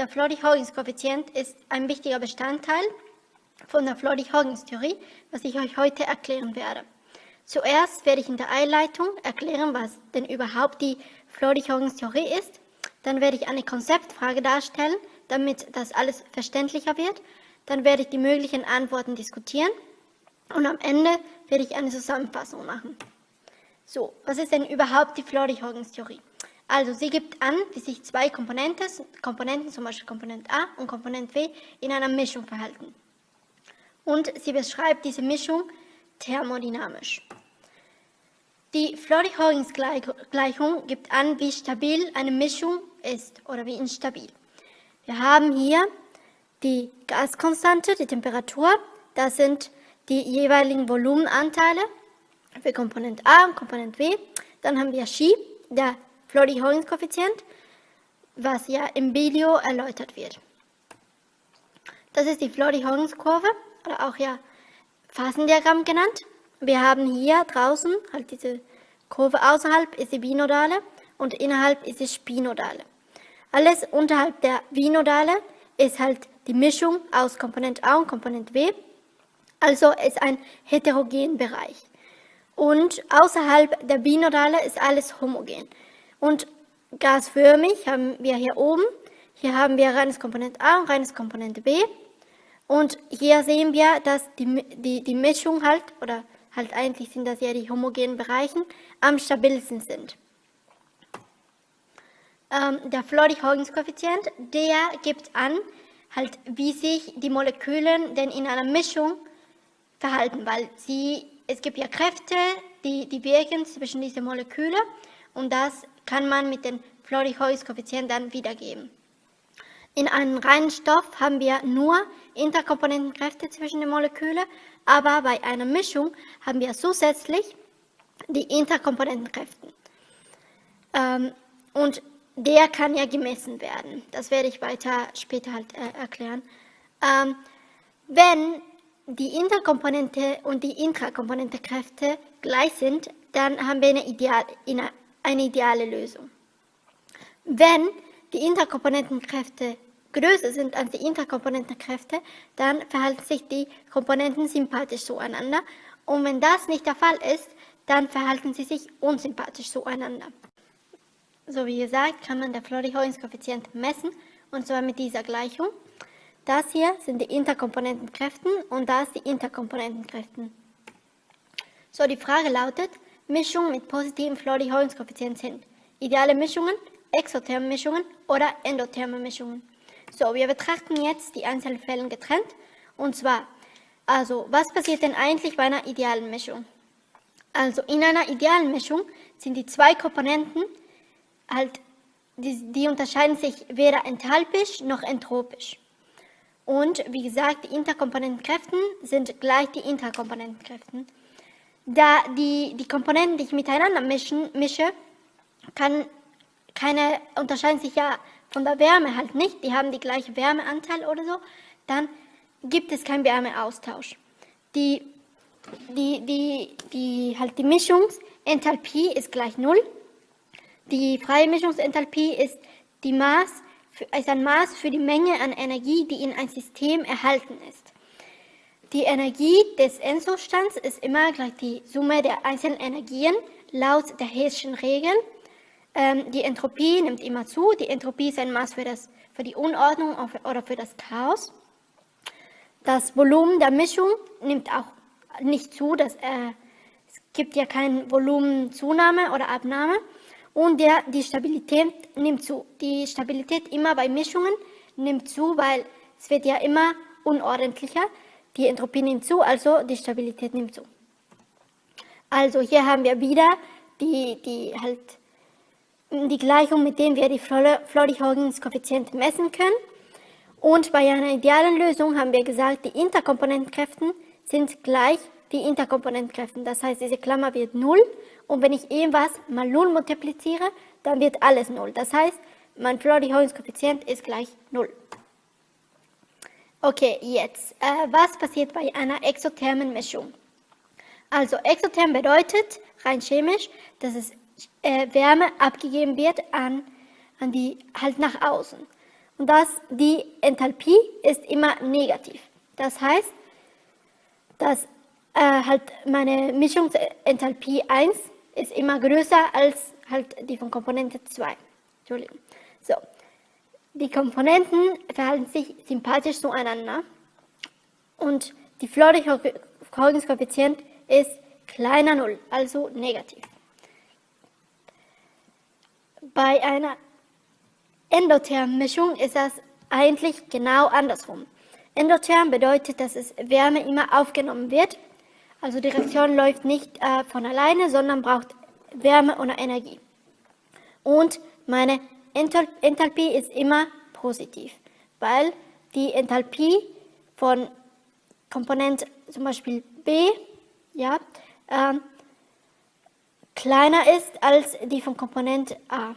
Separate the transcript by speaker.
Speaker 1: der Floody-Hoggins-Koeffizient ist ein wichtiger Bestandteil von der Floody-Hoggins-Theorie, was ich euch heute erklären werde. Zuerst werde ich in der Einleitung erklären, was denn überhaupt die Floody-Hoggins-Theorie ist. Dann werde ich eine Konzeptfrage darstellen, damit das alles verständlicher wird. Dann werde ich die möglichen Antworten diskutieren und am Ende werde ich eine Zusammenfassung machen. So, was ist denn überhaupt die Floody-Hoggins-Theorie? Also sie gibt an, wie sich zwei Komponenten, Komponenten, zum Beispiel Komponent A und Komponent W, in einer Mischung verhalten. Und sie beschreibt diese Mischung thermodynamisch. Die Floody-Hoggins-Gleichung gibt an, wie stabil eine Mischung ist oder wie instabil. Wir haben hier die Gaskonstante, die Temperatur, das sind die jeweiligen Volumenanteile für Komponent A und Komponent W. Dann haben wir Chi, der Floody-Hoggins-Koeffizient, was ja im Video erläutert wird. Das ist die Floody-Hoggins-Kurve, oder auch ja Phasendiagramm genannt. Wir haben hier draußen halt diese Kurve außerhalb ist die Binodale und innerhalb ist die Spinodale. Alles unterhalb der Binodale ist halt die Mischung aus Komponent A und Komponent W. Also ist ein heterogen Bereich. Und außerhalb der Binodale ist alles homogen. Und gasförmig haben wir hier oben, hier haben wir reines Komponent A und reines Komponent B. Und hier sehen wir, dass die, die, die Mischung halt, oder halt eigentlich sind das ja die homogenen Bereichen, am stabilsten sind. Ähm, der Floody-Hoggins-Koeffizient, der gibt an, halt, wie sich die Moleküle denn in einer Mischung verhalten, weil sie, es gibt ja Kräfte, die, die wirken zwischen diesen Molekülen und das kann man mit dem Floody-Hoggins-Koeffizient dann wiedergeben. In einem reinen Stoff haben wir nur Interkomponentenkräfte zwischen den Molekülen, aber bei einer Mischung haben wir zusätzlich die Interkomponentenkräfte. Ähm, und der kann ja gemessen werden. Das werde ich weiter später halt äh, erklären. Ähm, wenn die Interkomponente und die Intrakomponentekräfte gleich sind, dann haben wir eine, ideal, eine ideale Lösung. Wenn die Interkomponentenkräfte größer sind als die Interkomponentenkräfte, dann verhalten sich die Komponenten sympathisch zueinander. Und wenn das nicht der Fall ist, dann verhalten sie sich unsympathisch zueinander. So wie gesagt, kann man der Florey-Hoynes-Koeffizient messen, und zwar mit dieser Gleichung. Das hier sind die Interkomponentenkräfte und das die Interkomponentenkräfte. So, die Frage lautet, Mischungen mit positiven Florey-Hoynes-Koeffizient sind ideale Mischungen exotherme Mischungen oder endotherme Mischungen. So, wir betrachten jetzt die einzelnen Fälle getrennt. Und zwar, also, was passiert denn eigentlich bei einer idealen Mischung? Also, in einer idealen Mischung sind die zwei Komponenten halt, die, die unterscheiden sich weder enthalpisch noch entropisch. Und wie gesagt, die Interkomponentenkräfte sind gleich die Interkomponentenkräfte. Da die, die Komponenten, die ich miteinander mischen, mische, kann keine, unterscheiden sich ja von der Wärme halt nicht, die haben die gleiche Wärmeanteil oder so, dann gibt es keinen Wärmeaustausch. Die, die, die, die, halt die Mischungsenthalpie ist gleich Null. Die freie Mischungsenthalpie ist, die Maß, ist ein Maß für die Menge an Energie, die in ein System erhalten ist. Die Energie des Endzustands ist immer gleich die Summe der einzelnen Energien laut der Hessischen Regel. Ähm, die Entropie nimmt immer zu. Die Entropie ist ein Maß für, das, für die Unordnung oder für das Chaos. Das Volumen der Mischung nimmt auch nicht zu. Das, äh, es gibt ja keine Volumenzunahme oder Abnahme. Und der, die Stabilität nimmt zu. Die Stabilität immer bei Mischungen nimmt zu, weil es wird ja immer unordentlicher. Die Entropie nimmt zu, also die Stabilität nimmt zu. Also hier haben wir wieder die, die halt die Gleichung, mit der wir die Floody-Hoggins-Koeffizient messen können. Und bei einer idealen Lösung haben wir gesagt, die Interkomponentenkräfte sind gleich die Interkomponentenkräfte. Das heißt, diese Klammer wird 0 und wenn ich irgendwas mal 0 multipliziere, dann wird alles 0. Das heißt, mein Floody-Hoggins-Koeffizient ist gleich 0. Okay, jetzt, äh, was passiert bei einer exothermen Mischung? Also exotherm bedeutet, rein chemisch, dass es äh, Wärme abgegeben wird an, an die, halt nach außen. und dass die Enthalpie ist immer negativ. Das heißt, dass äh, halt meine Mischungsenthalpie 1 ist immer größer als halt die von Komponente 2. Entschuldigung. So. Die Komponenten verhalten sich sympathisch zueinander und die Florey-Verfolgungskoeffizient ist kleiner 0, also negativ. Bei einer Endotherm-Mischung ist das eigentlich genau andersrum. Endotherm bedeutet, dass es Wärme immer aufgenommen wird. Also die Reaktion läuft nicht äh, von alleine, sondern braucht Wärme oder Energie. Und meine Enthalpie ist immer positiv, weil die Enthalpie von Komponent zum Beispiel B ja, äh, kleiner ist als die von Komponent A.